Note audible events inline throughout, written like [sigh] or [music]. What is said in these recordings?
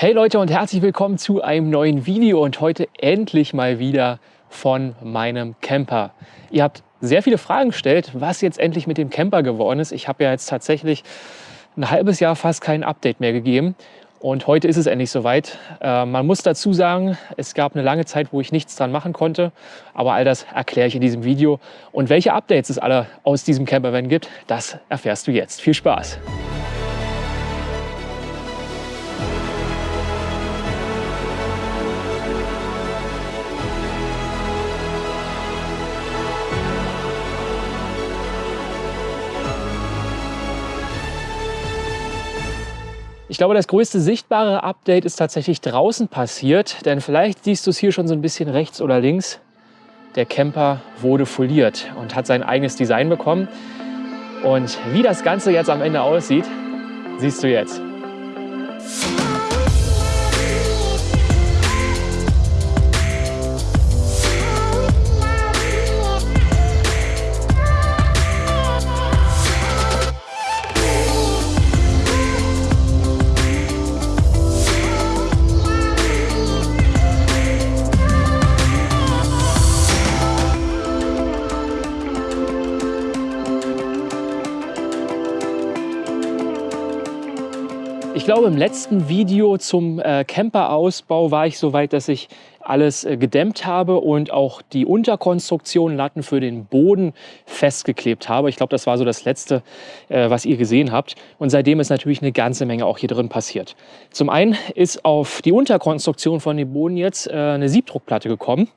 Hey Leute und herzlich willkommen zu einem neuen Video und heute endlich mal wieder von meinem Camper. Ihr habt sehr viele Fragen gestellt, was jetzt endlich mit dem Camper geworden ist. Ich habe ja jetzt tatsächlich ein halbes Jahr fast kein Update mehr gegeben und heute ist es endlich soweit. Äh, man muss dazu sagen, es gab eine lange Zeit, wo ich nichts dran machen konnte, aber all das erkläre ich in diesem Video. Und welche Updates es alle aus diesem Campervan gibt, das erfährst du jetzt. Viel Spaß! Ich glaube, das größte sichtbare Update ist tatsächlich draußen passiert, denn vielleicht siehst du es hier schon so ein bisschen rechts oder links. Der Camper wurde foliert und hat sein eigenes Design bekommen. Und wie das Ganze jetzt am Ende aussieht, siehst du jetzt. Glaube, im letzten Video zum äh, Camperausbau war ich so weit, dass ich alles äh, gedämmt habe und auch die Unterkonstruktion Latten für den Boden festgeklebt habe. Ich glaube, das war so das Letzte, äh, was ihr gesehen habt. Und seitdem ist natürlich eine ganze Menge auch hier drin passiert. Zum einen ist auf die Unterkonstruktion von dem Boden jetzt äh, eine Siebdruckplatte gekommen.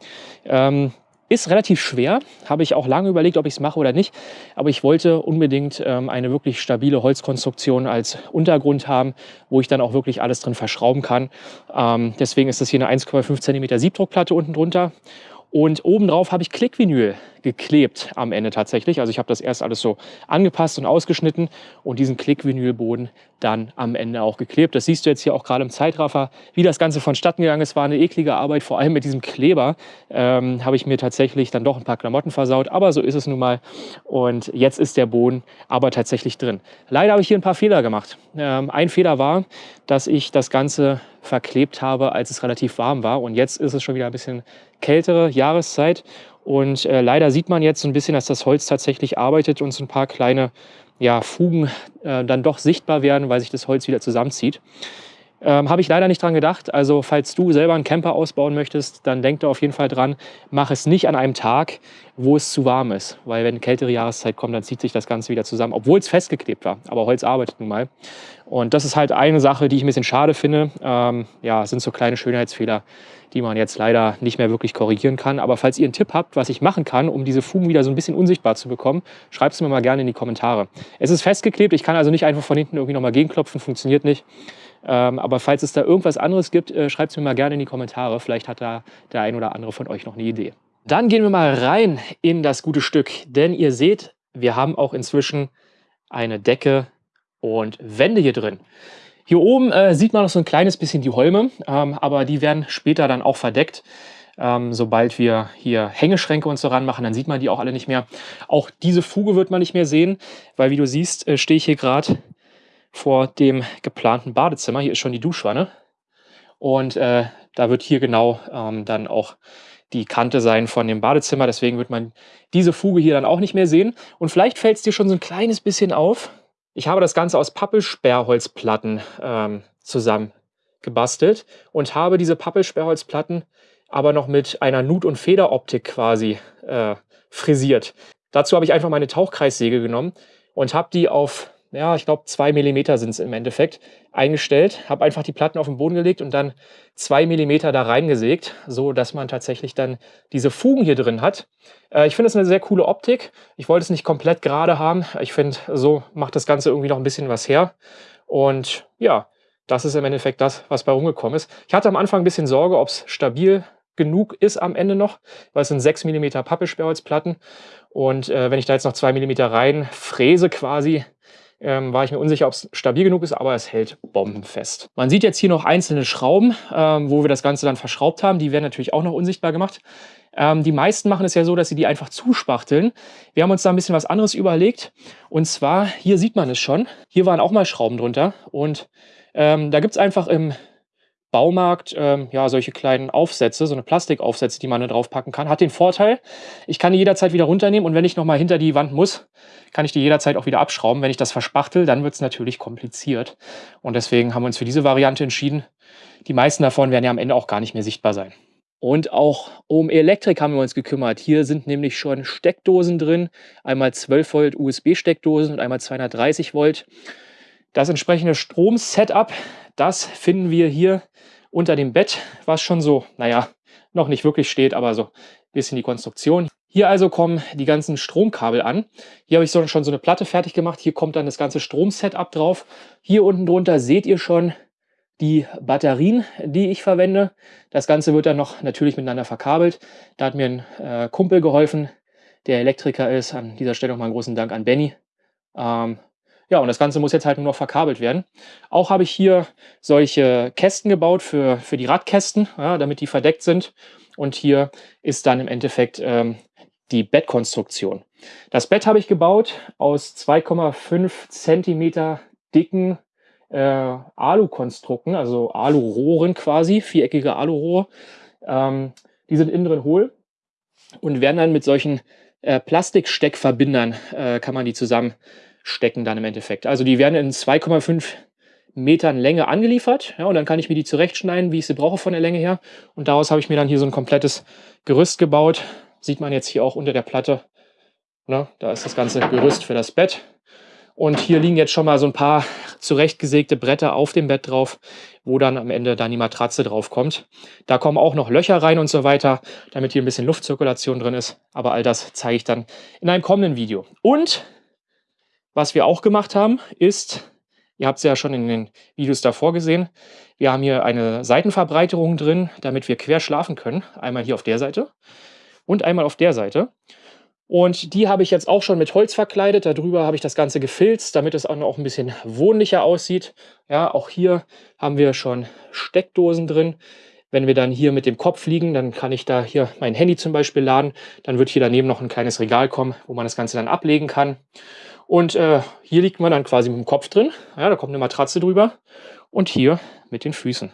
Ähm, ist relativ schwer, habe ich auch lange überlegt, ob ich es mache oder nicht. Aber ich wollte unbedingt ähm, eine wirklich stabile Holzkonstruktion als Untergrund haben, wo ich dann auch wirklich alles drin verschrauben kann. Ähm, deswegen ist das hier eine 1,5 cm Siebdruckplatte unten drunter. Und obendrauf habe ich Klickvinyl geklebt am Ende tatsächlich. Also ich habe das erst alles so angepasst und ausgeschnitten und diesen Klickvinylboden dann am Ende auch geklebt. Das siehst du jetzt hier auch gerade im Zeitraffer, wie das Ganze vonstatten gegangen ist. War eine eklige Arbeit, vor allem mit diesem Kleber ähm, habe ich mir tatsächlich dann doch ein paar Klamotten versaut. Aber so ist es nun mal. Und jetzt ist der Boden aber tatsächlich drin. Leider habe ich hier ein paar Fehler gemacht. Ähm, ein Fehler war, dass ich das Ganze verklebt habe, als es relativ warm war. Und jetzt ist es schon wieder ein bisschen kältere Jahreszeit. Und äh, leider sieht man jetzt so ein bisschen, dass das Holz tatsächlich arbeitet und so ein paar kleine ja, Fugen äh, dann doch sichtbar werden, weil sich das Holz wieder zusammenzieht. Ähm, Habe ich leider nicht dran gedacht. Also falls du selber einen Camper ausbauen möchtest, dann denk da auf jeden Fall dran, mach es nicht an einem Tag, wo es zu warm ist. Weil wenn kältere Jahreszeit kommt, dann zieht sich das Ganze wieder zusammen, obwohl es festgeklebt war. Aber Holz arbeitet nun mal. Und das ist halt eine Sache, die ich ein bisschen schade finde. Ähm, ja, sind so kleine Schönheitsfehler, die man jetzt leider nicht mehr wirklich korrigieren kann. Aber falls ihr einen Tipp habt, was ich machen kann, um diese Fugen wieder so ein bisschen unsichtbar zu bekommen, schreibt es mir mal gerne in die Kommentare. Es ist festgeklebt, ich kann also nicht einfach von hinten irgendwie nochmal gegenklopfen, funktioniert nicht. Ähm, aber falls es da irgendwas anderes gibt, äh, schreibt es mir mal gerne in die Kommentare. Vielleicht hat da der ein oder andere von euch noch eine Idee. Dann gehen wir mal rein in das gute Stück. Denn ihr seht, wir haben auch inzwischen eine Decke und Wände hier drin. Hier oben äh, sieht man noch so ein kleines bisschen die Holme, ähm, aber die werden später dann auch verdeckt. Ähm, sobald wir hier Hängeschränke und so ranmachen, dann sieht man die auch alle nicht mehr. Auch diese Fuge wird man nicht mehr sehen, weil wie du siehst, äh, stehe ich hier gerade vor dem geplanten Badezimmer. Hier ist schon die Duschwanne. Und äh, da wird hier genau ähm, dann auch die Kante sein von dem Badezimmer. Deswegen wird man diese Fuge hier dann auch nicht mehr sehen. Und vielleicht fällt es dir schon so ein kleines bisschen auf. Ich habe das Ganze aus Pappelsperrholzplatten ähm, zusammen gebastelt und habe diese Pappelsperrholzplatten aber noch mit einer Nut- und Federoptik quasi äh, frisiert. Dazu habe ich einfach meine Tauchkreissäge genommen und habe die auf ja, ich glaube zwei Millimeter sind es im Endeffekt, eingestellt. Habe einfach die Platten auf den Boden gelegt und dann zwei Millimeter da reingesägt, so dass man tatsächlich dann diese Fugen hier drin hat. Äh, ich finde es eine sehr coole Optik. Ich wollte es nicht komplett gerade haben. Ich finde, so macht das Ganze irgendwie noch ein bisschen was her. Und ja, das ist im Endeffekt das, was bei rumgekommen ist. Ich hatte am Anfang ein bisschen Sorge, ob es stabil genug ist am Ende noch, weil es sind 6 mm Pappelsperrholzplatten. Und äh, wenn ich da jetzt noch 2 mm rein fräse quasi, ähm, war ich mir unsicher, ob es stabil genug ist, aber es hält bombenfest. Man sieht jetzt hier noch einzelne Schrauben, ähm, wo wir das Ganze dann verschraubt haben. Die werden natürlich auch noch unsichtbar gemacht. Ähm, die meisten machen es ja so, dass sie die einfach zuspachteln. Wir haben uns da ein bisschen was anderes überlegt. Und zwar, hier sieht man es schon. Hier waren auch mal Schrauben drunter. Und ähm, da gibt es einfach im Baumarkt ähm, ja, solche kleinen Aufsätze, so eine Plastikaufsätze, die man da drauf packen kann. Hat den Vorteil, ich kann die jederzeit wieder runternehmen und wenn ich nochmal hinter die Wand muss, kann ich die jederzeit auch wieder abschrauben. Wenn ich das verspachtel, dann wird es natürlich kompliziert. Und deswegen haben wir uns für diese Variante entschieden. Die meisten davon werden ja am Ende auch gar nicht mehr sichtbar sein. Und auch um Elektrik haben wir uns gekümmert. Hier sind nämlich schon Steckdosen drin. Einmal 12 Volt USB-Steckdosen und einmal 230 Volt. Das entsprechende Strom-Setup, das finden wir hier unter dem Bett, was schon so, naja, noch nicht wirklich steht, aber so ein bisschen die Konstruktion. Hier also kommen die ganzen Stromkabel an. Hier habe ich schon so eine Platte fertig gemacht. Hier kommt dann das ganze Strom-Setup drauf. Hier unten drunter seht ihr schon die Batterien, die ich verwende. Das Ganze wird dann noch natürlich miteinander verkabelt. Da hat mir ein äh, Kumpel geholfen, der Elektriker ist. An dieser Stelle nochmal einen großen Dank an Benny. Ähm, ja, und das Ganze muss jetzt halt nur noch verkabelt werden. Auch habe ich hier solche Kästen gebaut für, für die Radkästen, ja, damit die verdeckt sind. Und hier ist dann im Endeffekt ähm, die Bettkonstruktion. Das Bett habe ich gebaut aus 2,5 Zentimeter dicken äh, Alukonstrukten, also Alurohren quasi, viereckige Alurohre. Ähm, die sind innen drin hohl und werden dann mit solchen äh, Plastiksteckverbindern, äh, kann man die zusammen stecken dann im Endeffekt. Also die werden in 2,5 Metern Länge angeliefert ja, und dann kann ich mir die zurechtschneiden, wie ich sie brauche von der Länge her. Und daraus habe ich mir dann hier so ein komplettes Gerüst gebaut. Sieht man jetzt hier auch unter der Platte. Ne, da ist das ganze Gerüst für das Bett. Und hier liegen jetzt schon mal so ein paar zurechtgesägte Bretter auf dem Bett drauf, wo dann am Ende dann die Matratze drauf kommt. Da kommen auch noch Löcher rein und so weiter, damit hier ein bisschen Luftzirkulation drin ist. Aber all das zeige ich dann in einem kommenden Video. Und was wir auch gemacht haben, ist, ihr habt es ja schon in den Videos davor gesehen, wir haben hier eine Seitenverbreiterung drin, damit wir quer schlafen können. Einmal hier auf der Seite und einmal auf der Seite. Und die habe ich jetzt auch schon mit Holz verkleidet. Darüber habe ich das Ganze gefilzt, damit es auch noch ein bisschen wohnlicher aussieht. Ja, auch hier haben wir schon Steckdosen drin. Wenn wir dann hier mit dem Kopf liegen, dann kann ich da hier mein Handy zum Beispiel laden. Dann wird hier daneben noch ein kleines Regal kommen, wo man das Ganze dann ablegen kann. Und äh, hier liegt man dann quasi mit dem Kopf drin. Ja, da kommt eine Matratze drüber. Und hier mit den Füßen.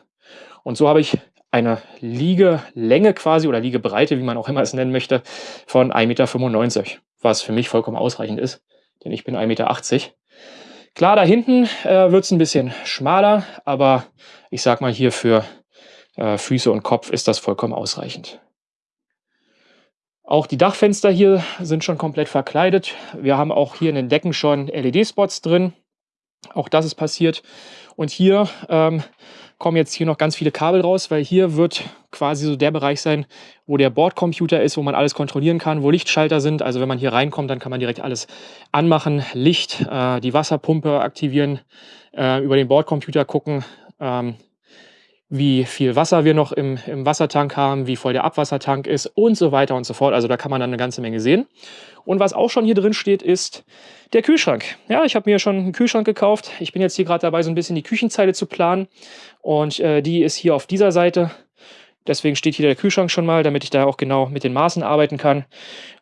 Und so habe ich eine Liegelänge quasi oder Liegebreite, wie man auch immer es nennen möchte, von 1,95 Meter, was für mich vollkommen ausreichend ist, denn ich bin 1,80 Meter. Klar, da hinten äh, wird es ein bisschen schmaler, aber ich sag mal hier für äh, Füße und Kopf ist das vollkommen ausreichend. Auch die Dachfenster hier sind schon komplett verkleidet. Wir haben auch hier in den Decken schon LED-Spots drin. Auch das ist passiert. Und hier ähm, kommen jetzt hier noch ganz viele Kabel raus, weil hier wird quasi so der Bereich sein, wo der Bordcomputer ist, wo man alles kontrollieren kann, wo Lichtschalter sind. Also wenn man hier reinkommt, dann kann man direkt alles anmachen, Licht, äh, die Wasserpumpe aktivieren, äh, über den Bordcomputer gucken, ähm, wie viel Wasser wir noch im, im Wassertank haben, wie voll der Abwassertank ist und so weiter und so fort. Also da kann man dann eine ganze Menge sehen. Und was auch schon hier drin steht, ist der Kühlschrank. Ja, ich habe mir schon einen Kühlschrank gekauft. Ich bin jetzt hier gerade dabei, so ein bisschen die Küchenzeile zu planen. Und äh, die ist hier auf dieser Seite. Deswegen steht hier der Kühlschrank schon mal, damit ich da auch genau mit den Maßen arbeiten kann.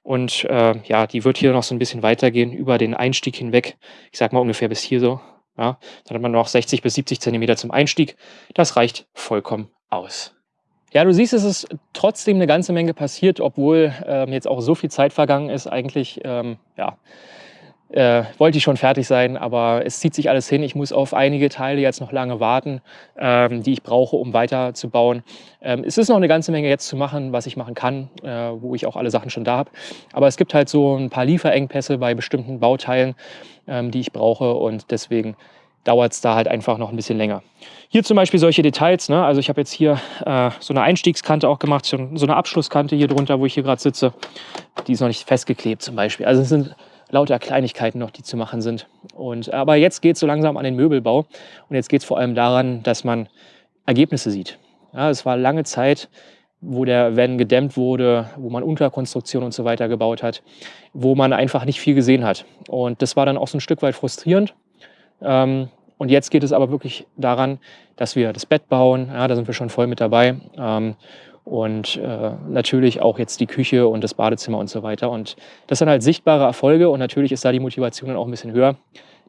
Und äh, ja, die wird hier noch so ein bisschen weitergehen über den Einstieg hinweg. Ich sag mal ungefähr bis hier so. Ja, dann hat man noch 60 bis 70 Zentimeter zum Einstieg. Das reicht vollkommen aus. Ja, du siehst, es ist trotzdem eine ganze Menge passiert, obwohl ähm, jetzt auch so viel Zeit vergangen ist. Eigentlich, ähm, ja, äh, wollte ich schon fertig sein, aber es zieht sich alles hin. Ich muss auf einige Teile jetzt noch lange warten, ähm, die ich brauche, um weiterzubauen. Ähm, es ist noch eine ganze Menge jetzt zu machen, was ich machen kann, äh, wo ich auch alle Sachen schon da habe. Aber es gibt halt so ein paar Lieferengpässe bei bestimmten Bauteilen, ähm, die ich brauche und deswegen dauert es da halt einfach noch ein bisschen länger. Hier zum Beispiel solche Details, ne? also ich habe jetzt hier äh, so eine Einstiegskante auch gemacht, so eine Abschlusskante hier drunter, wo ich hier gerade sitze. Die ist noch nicht festgeklebt zum Beispiel. Also es sind lauter Kleinigkeiten noch, die zu machen sind. Und, aber jetzt geht es so langsam an den Möbelbau und jetzt geht es vor allem daran, dass man Ergebnisse sieht. Ja, es war lange Zeit, wo der Van gedämmt wurde, wo man Unterkonstruktion und so weiter gebaut hat, wo man einfach nicht viel gesehen hat. Und das war dann auch so ein Stück weit frustrierend. Ähm, und jetzt geht es aber wirklich daran, dass wir das Bett bauen. Ja, da sind wir schon voll mit dabei. Ähm, und äh, natürlich auch jetzt die Küche und das Badezimmer und so weiter. Und das sind halt sichtbare Erfolge und natürlich ist da die Motivation dann auch ein bisschen höher,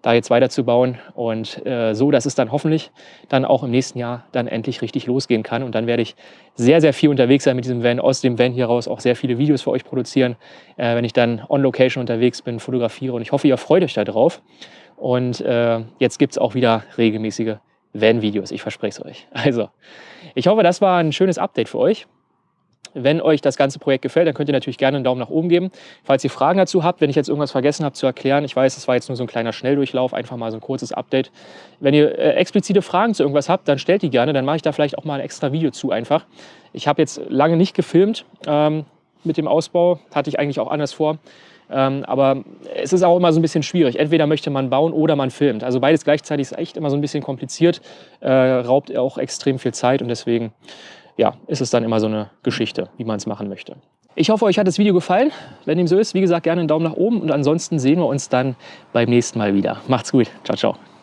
da jetzt weiterzubauen und äh, so, dass es dann hoffentlich dann auch im nächsten Jahr dann endlich richtig losgehen kann. Und dann werde ich sehr, sehr viel unterwegs sein mit diesem Van, aus dem Van hier raus auch sehr viele Videos für euch produzieren, äh, wenn ich dann on Location unterwegs bin, fotografiere. Und ich hoffe, ihr freut euch da drauf. Und äh, jetzt gibt es auch wieder regelmäßige Van-Videos, ich verspreche es euch. [laughs] Also, ich hoffe, das war ein schönes Update für euch. Wenn euch das ganze Projekt gefällt, dann könnt ihr natürlich gerne einen Daumen nach oben geben. Falls ihr Fragen dazu habt, wenn ich jetzt irgendwas vergessen habe zu erklären, ich weiß, das war jetzt nur so ein kleiner Schnelldurchlauf, einfach mal so ein kurzes Update. Wenn ihr äh, explizite Fragen zu irgendwas habt, dann stellt die gerne, dann mache ich da vielleicht auch mal ein extra Video zu einfach. Ich habe jetzt lange nicht gefilmt ähm, mit dem Ausbau, hatte ich eigentlich auch anders vor. Ähm, aber es ist auch immer so ein bisschen schwierig. Entweder möchte man bauen oder man filmt. Also beides gleichzeitig ist echt immer so ein bisschen kompliziert, äh, raubt auch extrem viel Zeit und deswegen ja, ist es dann immer so eine Geschichte, wie man es machen möchte. Ich hoffe, euch hat das Video gefallen. Wenn dem so ist, wie gesagt, gerne einen Daumen nach oben und ansonsten sehen wir uns dann beim nächsten Mal wieder. Macht's gut. Ciao, ciao.